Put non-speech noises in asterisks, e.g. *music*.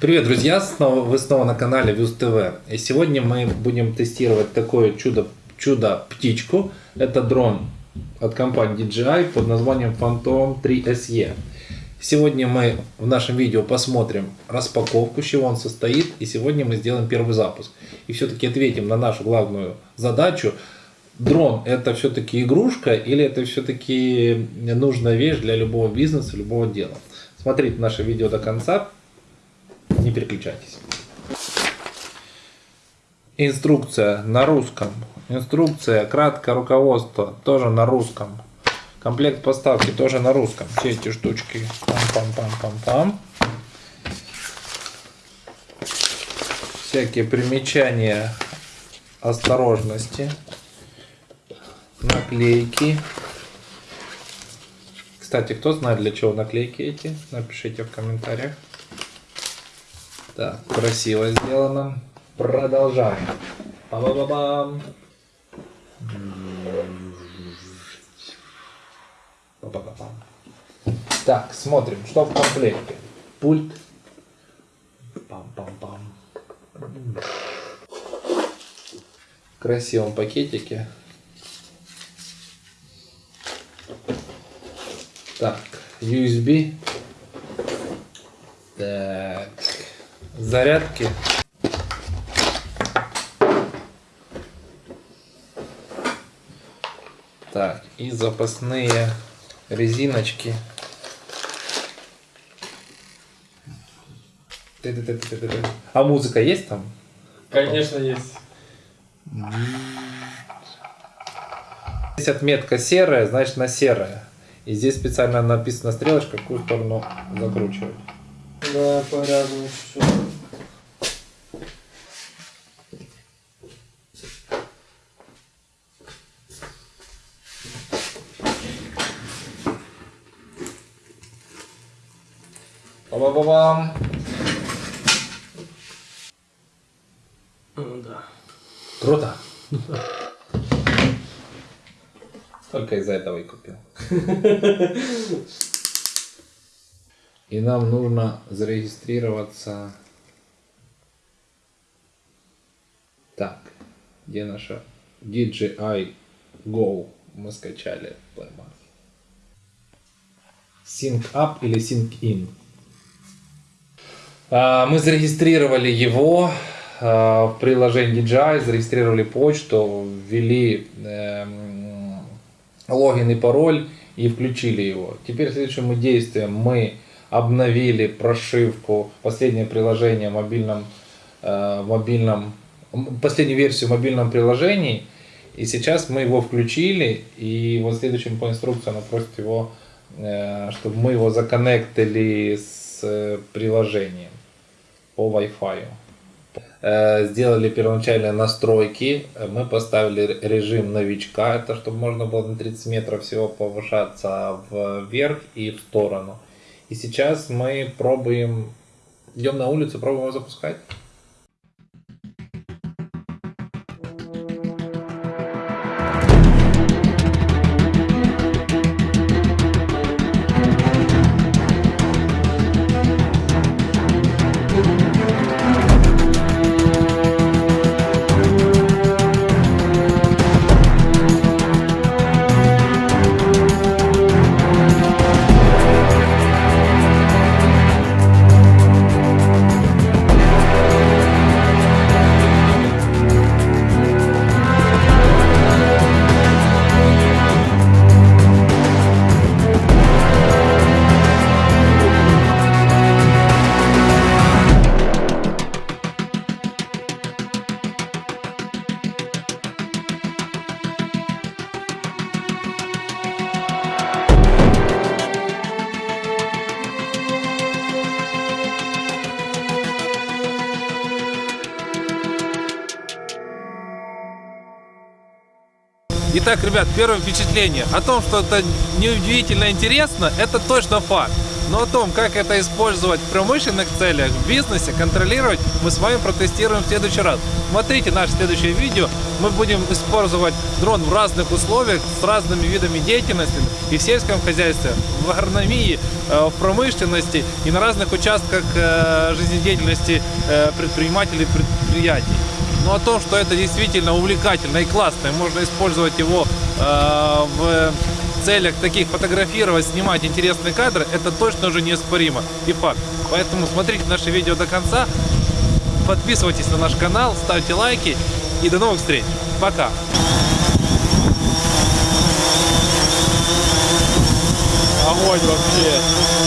Привет, друзья! Снова, вы снова на канале Views TV. И сегодня мы будем тестировать такое чудо, чудо птичку. Это дрон от компании DJI под названием Phantom 3 SE. Сегодня мы в нашем видео посмотрим распаковку, с чего он состоит. И сегодня мы сделаем первый запуск. И все-таки ответим на нашу главную задачу. Дрон это все-таки игрушка или это все-таки нужная вещь для любого бизнеса, любого дела? Смотрите наше видео до конца, не переключайтесь. Инструкция на русском. Инструкция, краткое руководство тоже на русском. Комплект поставки тоже на русском. Все эти штучки. Пам-пам-пам-пам-пам. Всякие примечания осторожности. Наклейки. Кстати, кто знает для чего наклейки эти? Напишите в комментариях. Так, красиво сделано. Продолжаем. Ба -ба -ба -бам. Ба -ба -ба -бам. Так, смотрим, что в комплекте. Пульт. Пам-пам-пам. В красивом пакетике. Так, USB. Так, зарядки. Так, и запасные резиночки. А музыка есть там? Конечно, есть. Здесь отметка серая, значит на серая. И здесь специально написана стрелочка, какую сторону закручивать. Да, по-разному все. Ба-ба-ба-бам. Ну да. Круто. Только из-за этого и купил. *laughs* И нам нужно зарегистрироваться. Так, где наша DJI Go мы скачали Play Market. Sync Up или Sync In. А, Мы зарегистрировали его а, в приложении DJI, зарегистрировали почту, ввели эм, логин и пароль и включили его. Теперь следующим действием мы обновили прошивку, последнее приложение в мобильном, э, мобильном, последнюю версию в мобильном приложении. И сейчас мы его включили, и вот следующим по инструкции она просит его, э, чтобы мы его законнектили с э, приложением по Wi-Fi. Сделали первоначальные настройки, мы поставили режим новичка, это чтобы можно было на 30 метров всего повышаться вверх и в сторону. И сейчас мы пробуем, идем на улицу, пробуем его запускать. Итак, ребят, первое впечатление о том, что это неудивительно интересно, это точно факт. Но о том, как это использовать в промышленных целях, в бизнесе, контролировать, мы с вами протестируем в следующий раз. Смотрите наше следующее видео. Мы будем использовать дрон в разных условиях, с разными видами деятельности и в сельском хозяйстве, в агрономии, э, в промышленности и на разных участках э, жизнедеятельности э, предпринимателей предприятий. Но о том, что это действительно увлекательно и классно, и можно использовать его э, в целях таких фотографировать, снимать интересные кадры, это точно уже неоспоримо и факт. Поэтому смотрите наше видео до конца, подписывайтесь на наш канал, ставьте лайки и до новых встреч. Пока! Огонь вообще.